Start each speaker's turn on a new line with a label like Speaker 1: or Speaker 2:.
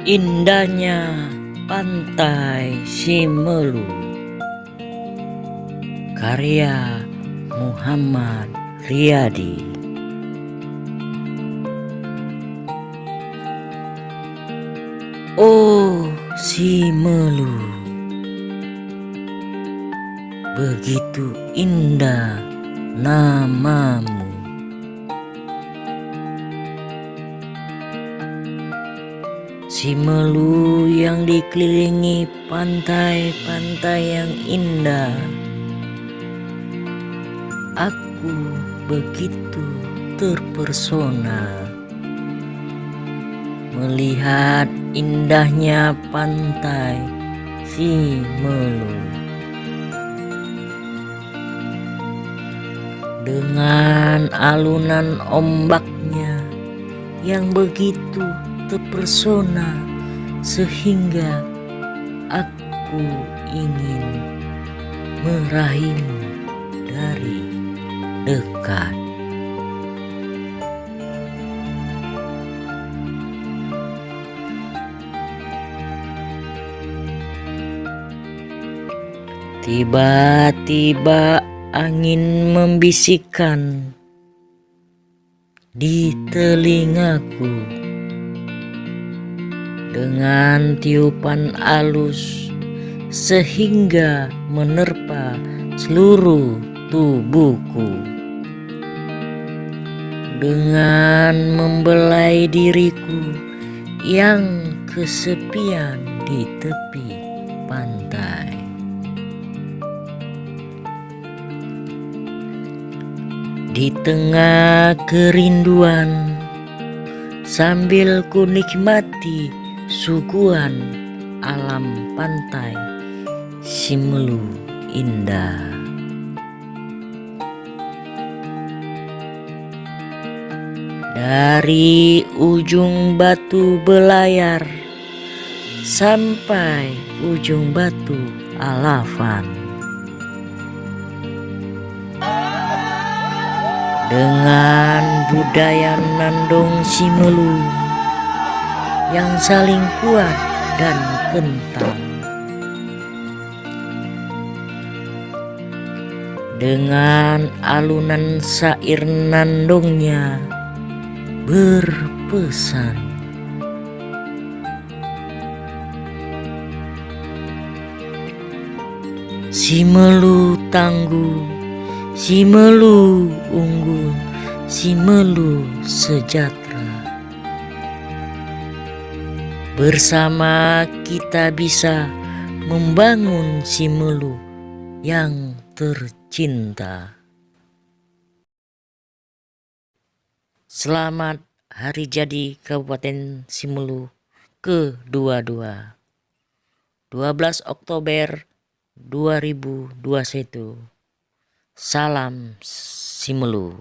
Speaker 1: Indahnya Pantai Simelu. Karya Muhammad Riyadi. Oh Simelu. Begitu indah namamu Si Melu yang dikelilingi pantai-pantai yang indah. Aku begitu terpersona Melihat indahnya pantai Si Melu. Dengan alunan ombaknya yang begitu terpesona sehingga aku ingin meraihmu dari dekat. Tiba-tiba angin membisikkan di telingaku dengan tiupan alus sehingga menerpa seluruh tubuhku dengan membelai diriku yang kesepian di tepi pantai. Di tengah kerinduan, sambil ku nikmati suguhan alam pantai Simelu indah. Dari ujung batu belayar sampai ujung batu alafan. Dengan budaya Nandong Simelu yang saling kuat dan kental. Dengan alunan sair nandongnya berpesan. Si melu tangguh, si melu unggul, si melu sejahtera. Bersama kita bisa membangun Simelu yang tercinta. Selamat Hari Jadi Kabupaten Simelu ke-22. 12 Oktober 2021. Salam Simelu.